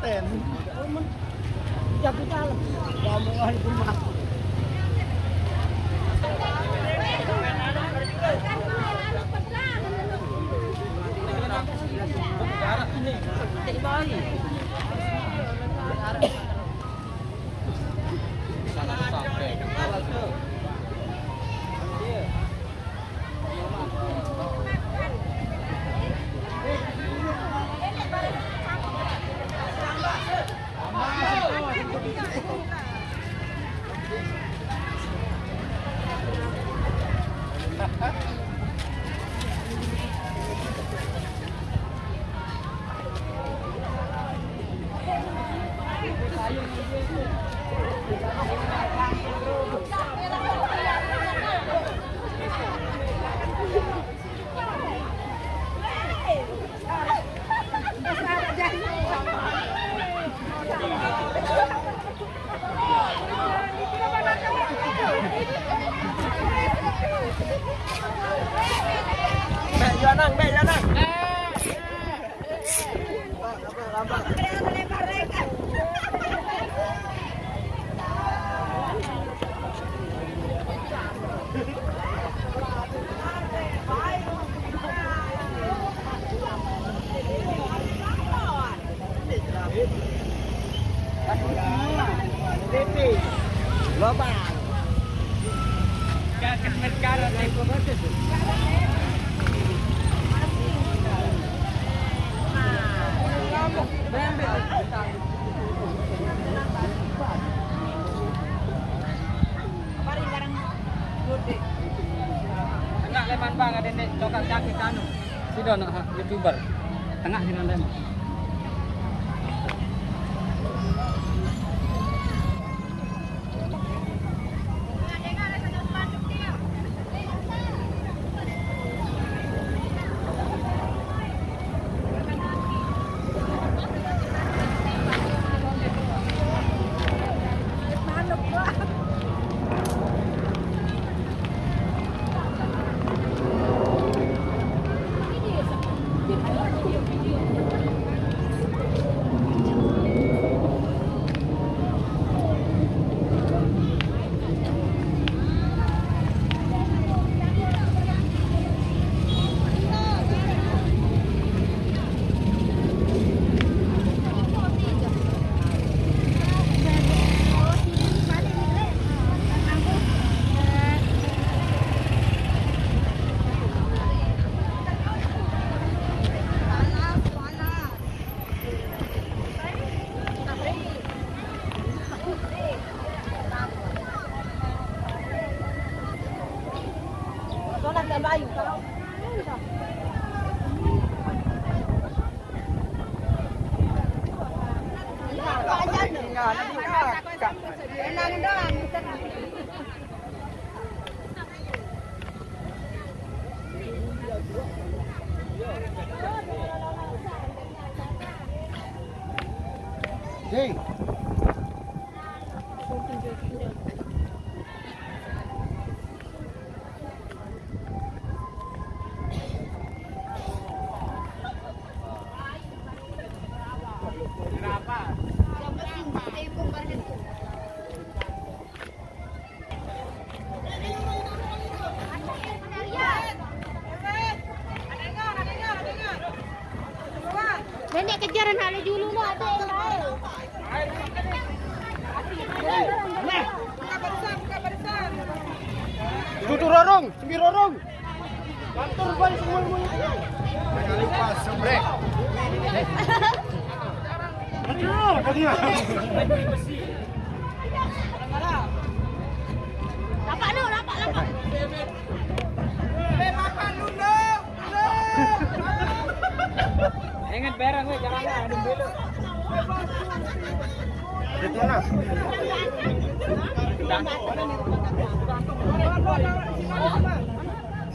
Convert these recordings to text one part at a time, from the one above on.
แต่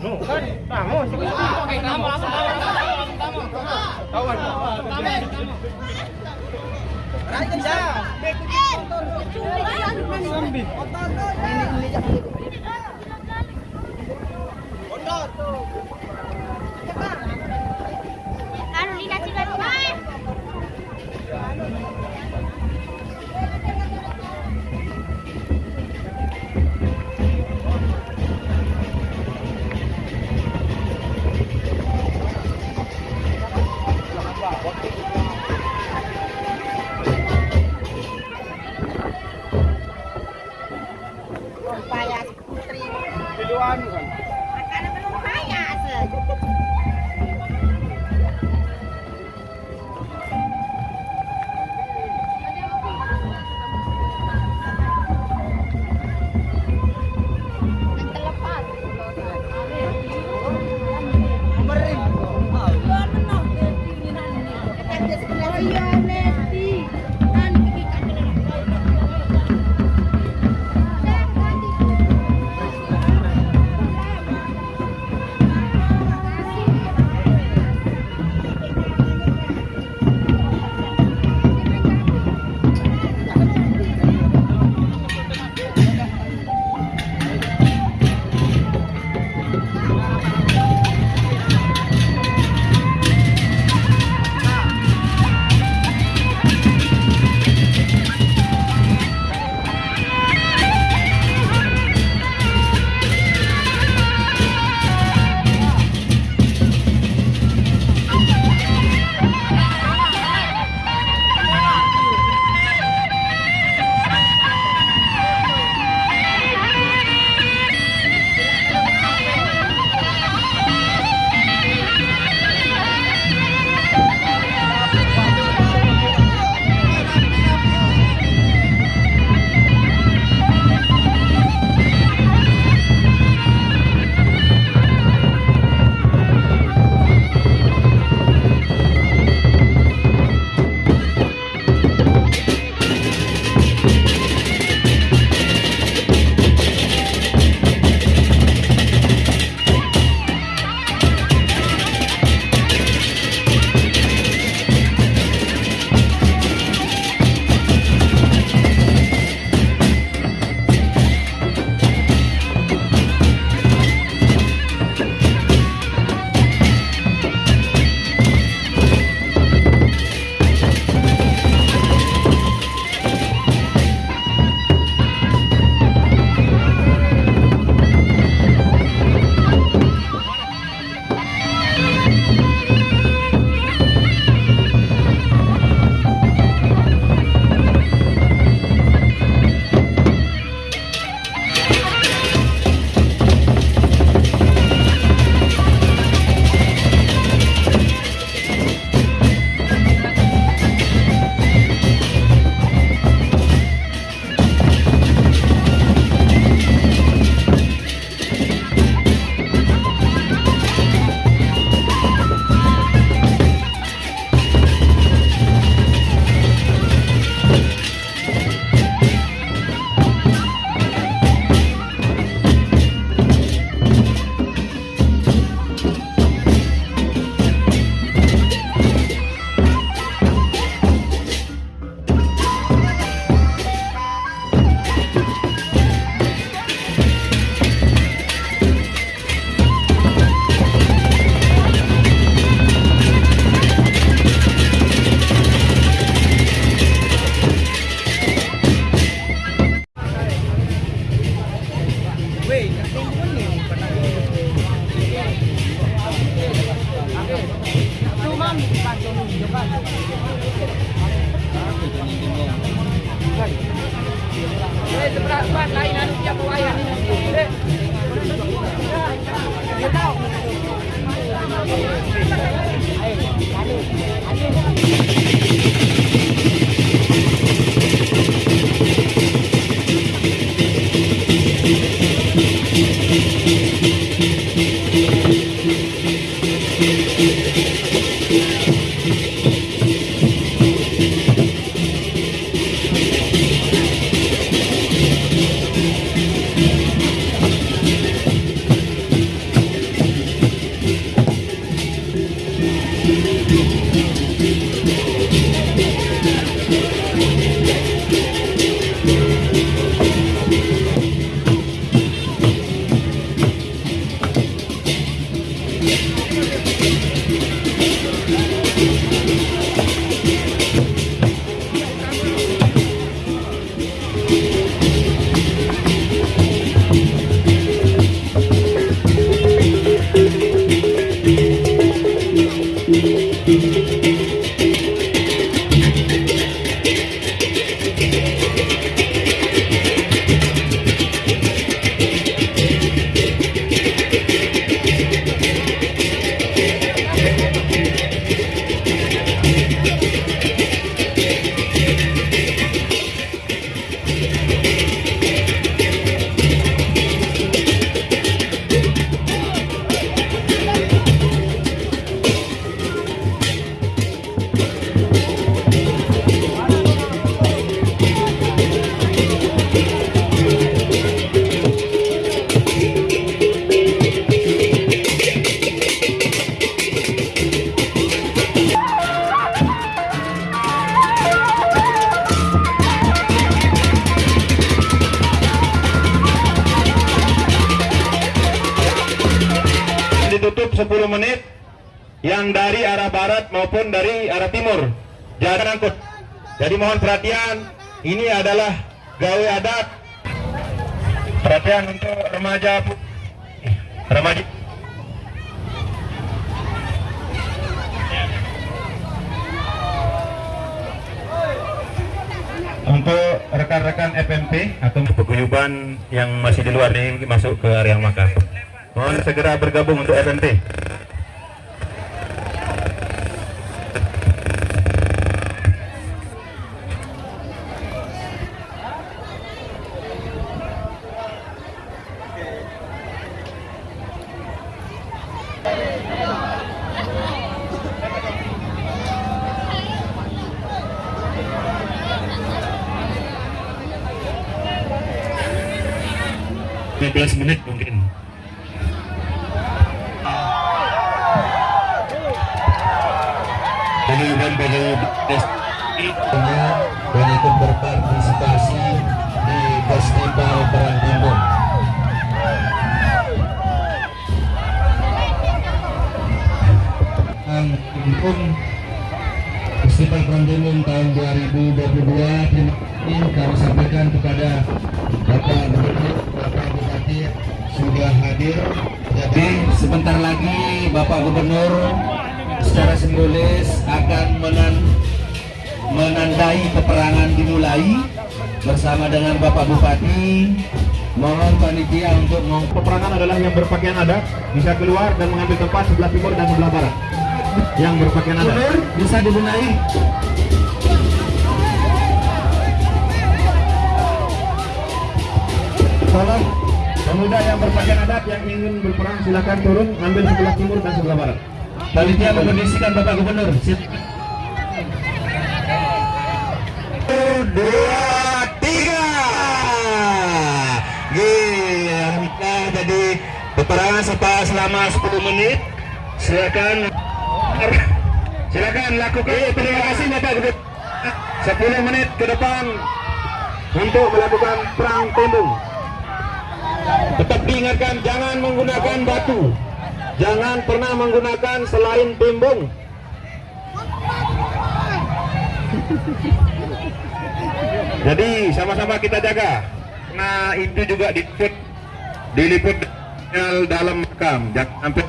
No, kan, kamu Oke, kamu lain anu tiap wayang. Eh, Dia. Menit yang dari arah barat maupun dari arah timur jangan angkut jadi mohon perhatian ini adalah gawe adat perhatian untuk remaja pu- remaja untuk rekan-rekan FMP atau peguyuban yang masih di luar ini masuk ke area makan. Mohon segera bergabung untuk FMP. Belas menit mungkin. Pengumuman pengumuman dan ikut berpartisipasi di Festival Perang Timbun. Timbun Festival Perang Timbun tahun 2022 terima kasih kami sampaikan kepada Bapak Gubernur, Bapak Bupati sudah hadir. Jadi sebentar lagi Bapak Gubernur secara simbolis akan menan menandai peperangan dimulai bersama dengan Bapak Bupati. Mohon panitia untuk meng Peperangan adalah yang berpakaian adat bisa keluar dan mengambil tempat sebelah timur dan sebelah barat. Yang berpakaian adat. Bisa dibenahi. Tolong pemuda yang berpakaian adat yang ingin berperang silakan turun ambil sebelah timur dan sebelah barat. Panitia mengkondisikan Bapak Gubernur. Sit- Dua, tiga. Gila, kita jadi peperangan selama 10 menit. Silakan. Silakan lakukan. terima kasih Bapak Gubernur. 10 menit ke depan untuk melakukan perang tembung. Tetap diingatkan jangan menggunakan batu. Jangan pernah menggunakan selain timbung. Jadi sama-sama kita jaga. Nah itu juga diliput, diliput dalam makam. Sampai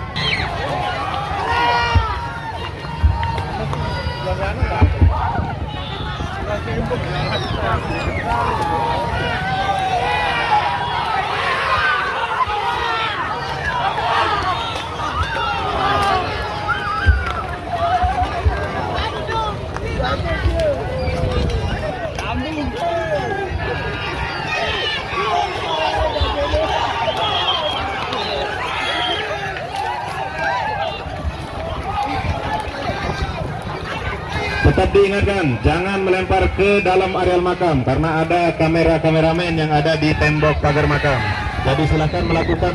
diingatkan jangan melempar ke dalam areal makam karena ada kamera kameramen yang ada di tembok pagar makam. Jadi silahkan melakukan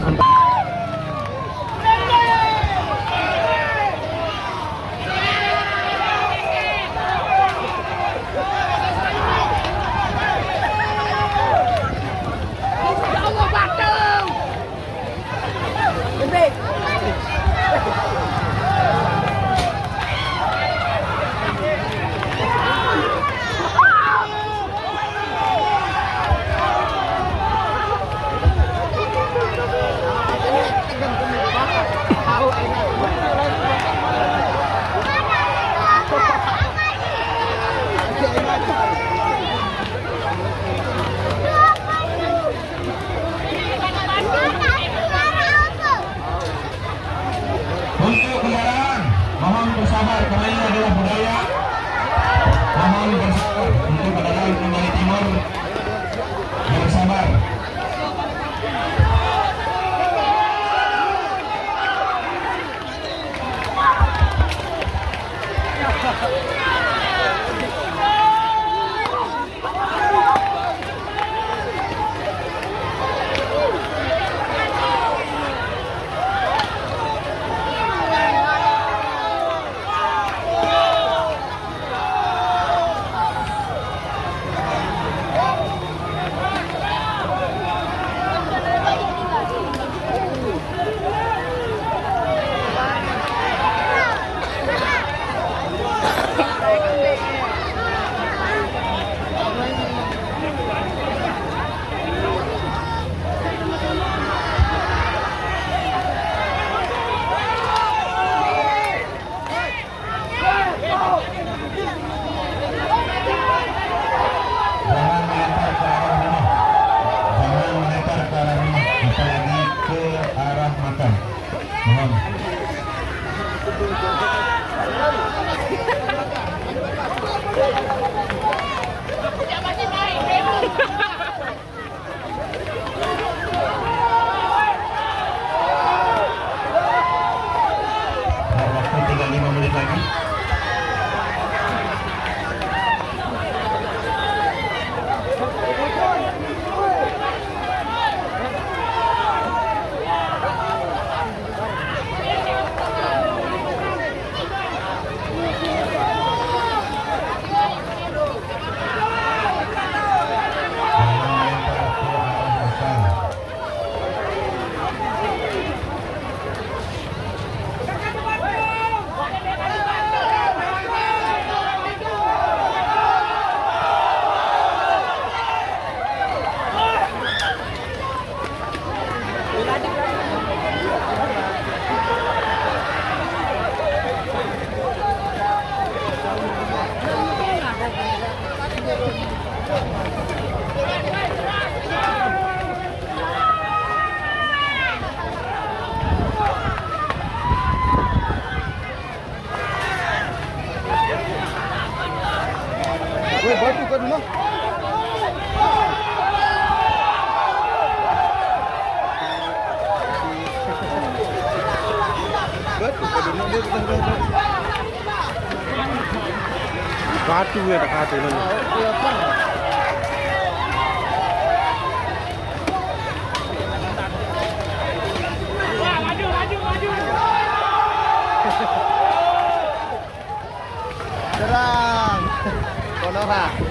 老板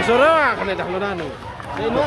Masura na daklonan. Ayun mo.